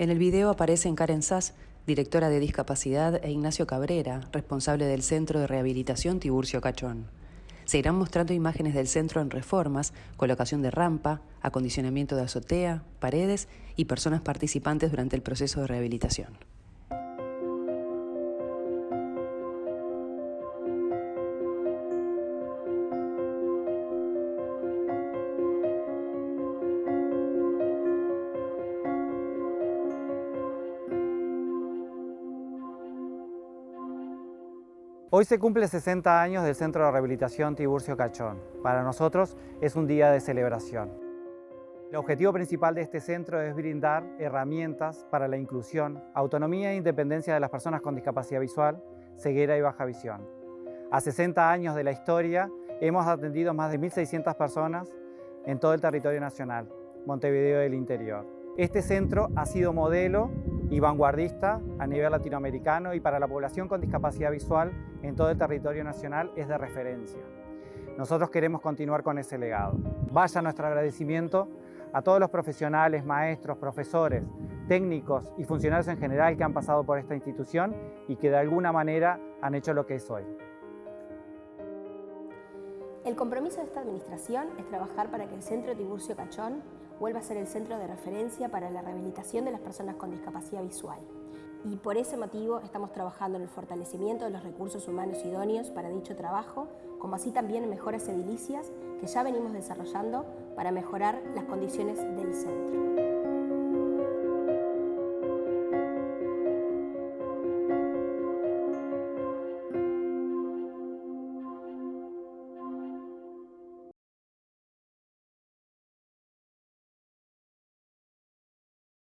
En el video aparecen Karen Sass, directora de discapacidad, e Ignacio Cabrera, responsable del Centro de Rehabilitación Tiburcio Cachón. Se irán mostrando imágenes del centro en reformas, colocación de rampa, acondicionamiento de azotea, paredes y personas participantes durante el proceso de rehabilitación. Hoy se cumple 60 años del Centro de Rehabilitación Tiburcio Cachón. Para nosotros es un día de celebración. El objetivo principal de este centro es brindar herramientas para la inclusión, autonomía e independencia de las personas con discapacidad visual, ceguera y baja visión. A 60 años de la historia hemos atendido más de 1.600 personas en todo el territorio nacional, Montevideo del interior. Este centro ha sido modelo y vanguardista a nivel latinoamericano y para la población con discapacidad visual en todo el territorio nacional es de referencia. Nosotros queremos continuar con ese legado. Vaya nuestro agradecimiento a todos los profesionales, maestros, profesores, técnicos y funcionarios en general que han pasado por esta institución y que de alguna manera han hecho lo que es hoy. El compromiso de esta administración es trabajar para que el Centro Tiburcio Cachón vuelva a ser el centro de referencia para la rehabilitación de las personas con discapacidad visual. Y por ese motivo estamos trabajando en el fortalecimiento de los recursos humanos idóneos para dicho trabajo, como así también en mejoras edilicias que ya venimos desarrollando para mejorar las condiciones del centro.